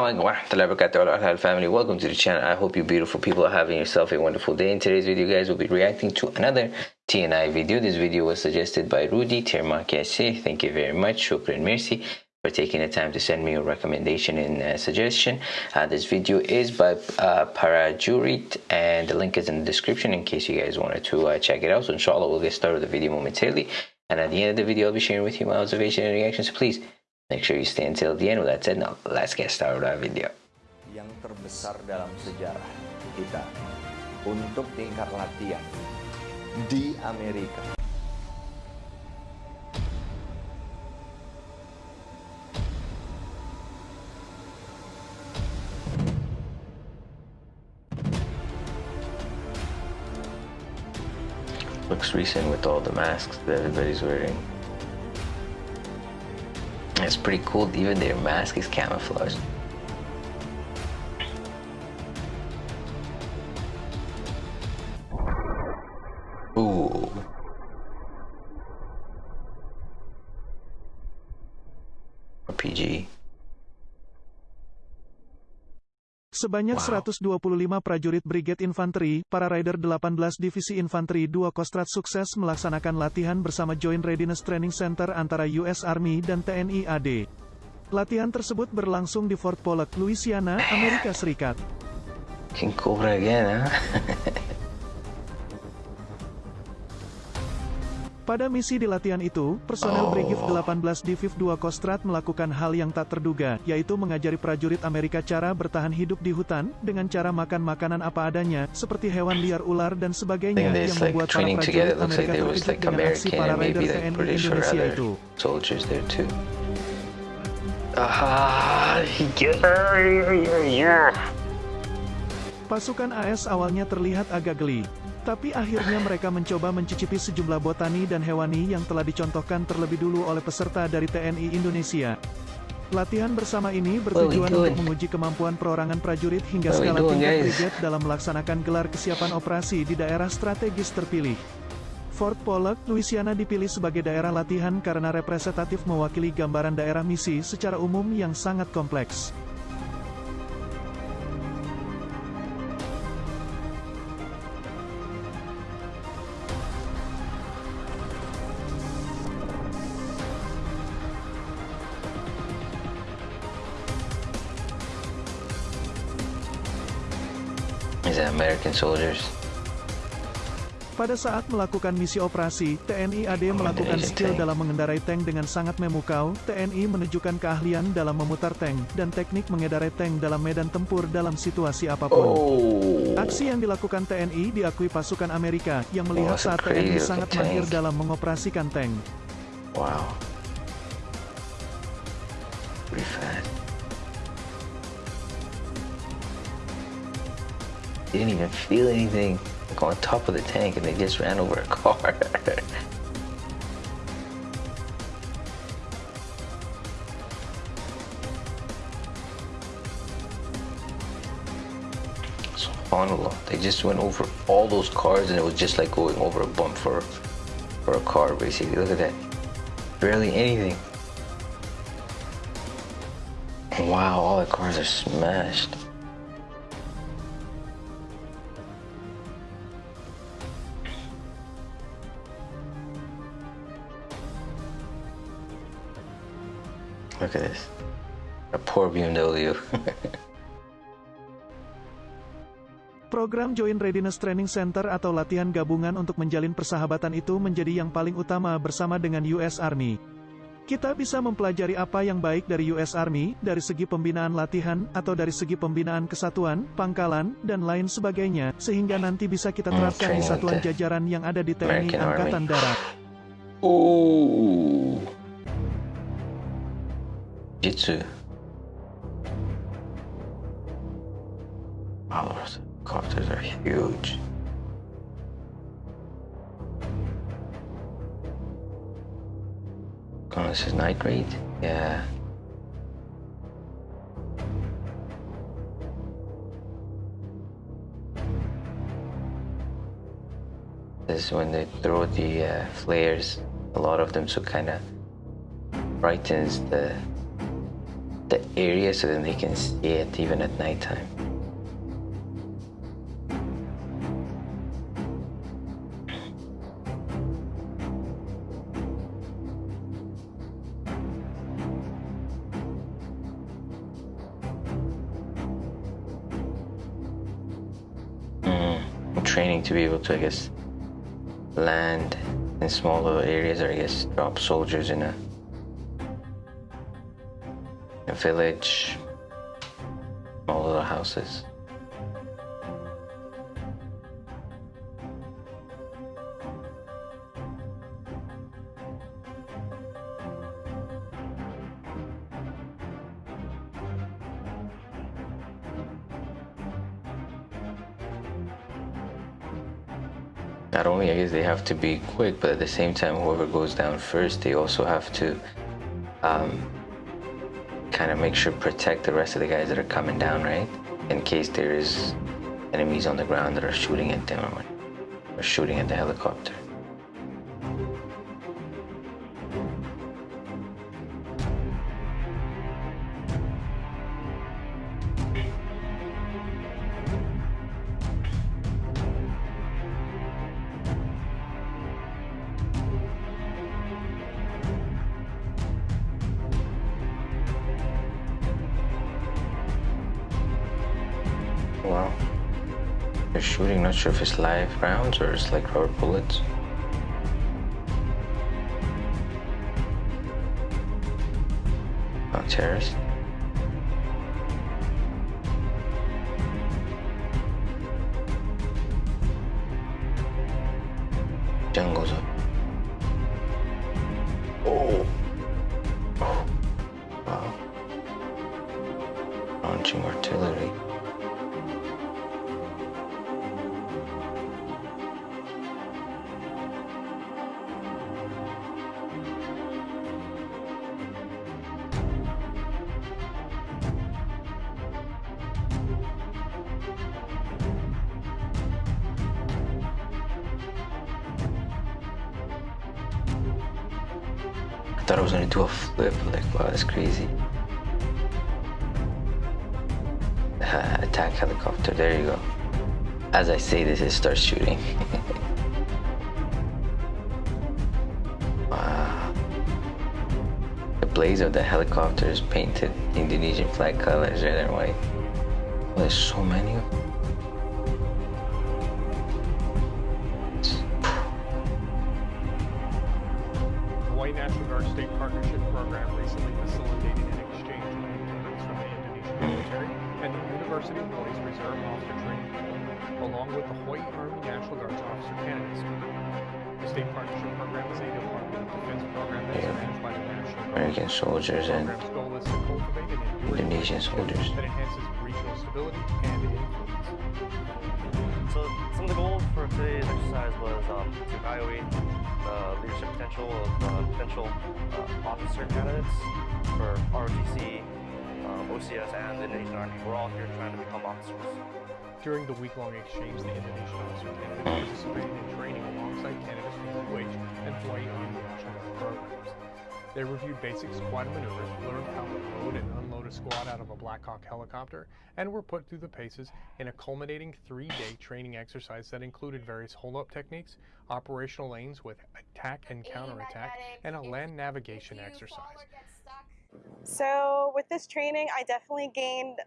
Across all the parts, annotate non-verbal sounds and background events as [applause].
alaikum wa rahmatullahi wa family. Welcome to the channel. I hope you beautiful people are having yourself a wonderful day. In today's video, guys, we'll be reacting to another TNI video. This video was suggested by Rudy Termakese. Thank you very much. Shukran merci for taking the time to send me a recommendation and uh, suggestion. Uh, this video is by uh, Parajurit and the link is in the description in case you guys wanted to uh, check it out. So inshallah, we'll get started with the video momentarily. And at the end of the video, I'll be sharing with you my observation and reaction. So please Make sure you stay until the end. With that said, now let's get started with our video. Yang terbesar dalam sejarah kita untuk tingkat latihan di Amerika. Looks recent with all the masks that everybody's wearing. It's pretty cool, even their mask is camouflaged. Ooh. Sebanyak wow. 125 prajurit Brigade Infanteri, para Rider 18 Divisi Infanteri 2 Kostrat sukses melaksanakan latihan bersama Joint Readiness Training Center antara US Army dan TNI AD. Latihan tersebut berlangsung di Fort Pollock, Louisiana, Amerika Serikat. King Cobra again, huh? Pada misi di latihan itu, personel oh. Brigif 18 Diviv 2 Kostrat melakukan hal yang tak terduga, yaitu mengajari prajurit Amerika cara bertahan hidup di hutan, dengan cara makan makanan apa adanya, seperti hewan liar ular dan sebagainya, yang membuat para prajurit Amerika terkejut dengan aksi para Raider TNI Indonesia itu. Pasukan AS awalnya terlihat agak geli, tapi akhirnya mereka mencoba mencicipi sejumlah botani dan hewani yang telah dicontohkan terlebih dulu oleh peserta dari TNI Indonesia. Latihan bersama ini bertujuan untuk menguji kemampuan perorangan prajurit hingga skala tingkat brigade dalam melaksanakan gelar kesiapan operasi di daerah strategis terpilih. Fort Pollock, Louisiana dipilih sebagai daerah latihan karena representatif mewakili gambaran daerah misi secara umum yang sangat kompleks. American soldiers? Pada saat melakukan misi operasi, TNI AD melakukan skill dalam mengendarai tank dengan sangat memukau, TNI menunjukkan keahlian dalam memutar tank, dan teknik mengendarai tank dalam medan tempur dalam situasi apa pun. Oh. Aksi yang dilakukan TNI diakui pasukan Amerika, yang melihat oh, saat TNI sangat mahir dalam mengoperasikan tank. Wow. Pretty fast. They didn't even feel anything like on top of the tank and they just ran over a car. [laughs] SubhanAllah, they just went over all those cars and it was just like going over a bump for, for a car basically. Look at that. Barely anything. Wow, all the cars are smashed. Look at this. A poor BMW. Program Joint Readiness Training Center atau latihan gabungan untuk menjalin persahabatan itu menjadi yang paling utama bersama dengan US Army. Kita bisa mempelajari apa yang baik dari US Army, dari segi pembinaan latihan, atau dari segi pembinaan kesatuan, pangkalan, dan lain sebagainya, sehingga nanti bisa kita hmm, terapkan di satuan jajaran yang ada di TNI Angkatan Darat. Ooh. Jitsu. Wow, those copters are huge. Oh, this is night raid? Yeah. This is when they throw the uh, flares, a lot of them, so kind of brightens the the area so then they can see it even at nighttime. Mm, training to be able to, I guess, land in small little areas or I guess drop soldiers in a a village, small the houses. Not only I guess they have to be quick, but at the same time, whoever goes down first, they also have to um, kind of make sure protect the rest of the guys that are coming down, right? In case there is enemies on the ground that are shooting at them or, or shooting at the helicopter. Shooting, not sure if it's live rounds or it's like rubber bullets. Oh, terrorists. Jungles up. Oh. oh. Wow. Launching artillery. Thought I was gonna do a flip, like wow, that's crazy. Uh, attack helicopter, there you go. As I say this, it starts shooting. [laughs] wow. The blaze of the helicopter is painted Indonesian flag colors, red and white. Oh, there's so many of them. Army National Guard's Officer Candidate School. The State Partnership Program is a Department of Defense program that is Yeah. managed by the National Guard. American soldiers and program's to cultivate Indonesian soldiers. that enhances regional stability and influence. So some of the goals for today's exercise was um, to evaluate the leadership potential of uh, potential uh, officer candidates for ROTC, um, OCS, and the Indonesian Army. We're all here trying to become officers. During the week-long exchange, the Indonesian officer candidates participated in training alongside candidates from the UH and Hawaii Army National programs. They reviewed basic squad maneuvers, learned how to load and unload a squad out of a Black Hawk helicopter, and were put through the paces in a culminating three-day training exercise that included various hold-up techniques, operational lanes with attack and counterattack, and a land navigation exercise. So with this training, I definitely gained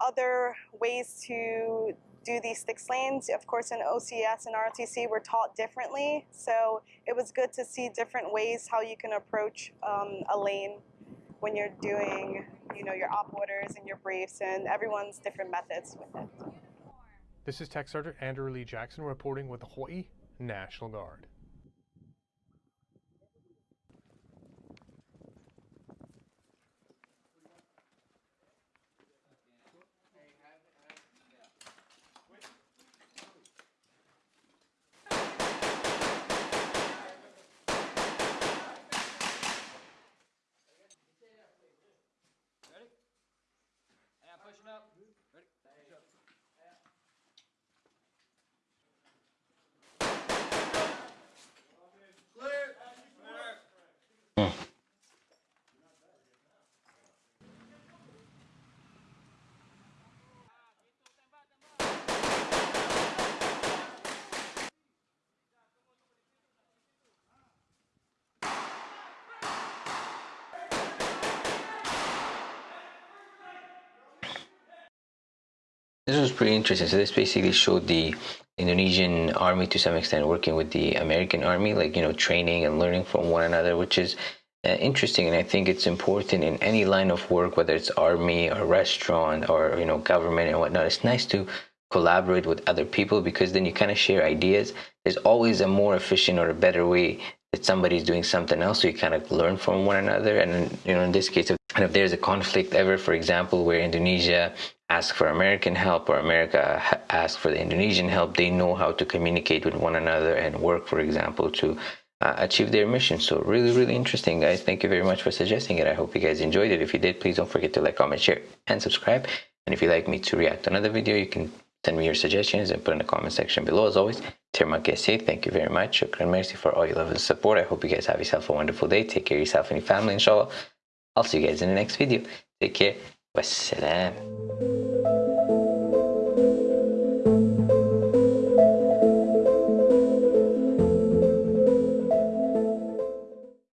other ways to do these six lanes. Of course, in OCS and ROTC, we're taught differently. So it was good to see different ways how you can approach um, a lane when you're doing, you know, your op orders and your briefs, and everyone's different methods with it. This is Tech Sergeant Andrew Lee Jackson reporting with the Hawaii National Guard. This was pretty interesting. So this basically showed the Indonesian army to some extent working with the American army, like you know, training and learning from one another, which is uh, interesting. And I think it's important in any line of work, whether it's army or restaurant or you know government and whatnot. It's nice to collaborate with other people because then you kind of share ideas. There's always a more efficient or a better way that somebody's doing something else, so you kind of learn from one another. And you know, in this case, if there's a conflict ever, for example, where Indonesia ask for American help or America ask for the Indonesian help, they know how to communicate with one another and work, for example, to uh, achieve their mission. So really, really interesting, guys. Thank you very much for suggesting it. I hope you guys enjoyed it. If you did, please don't forget to like, comment, share, and subscribe. And if you'd like me to react to another video, you can send me your suggestions and put in the comment section below. As always, Terma Kese, thank you very much. Shukran mercy for all your love and support. I hope you guys have yourself a wonderful day. Take care of yourself and your family, inshallah. I'll see you guys in the next video. Take care. والسلام.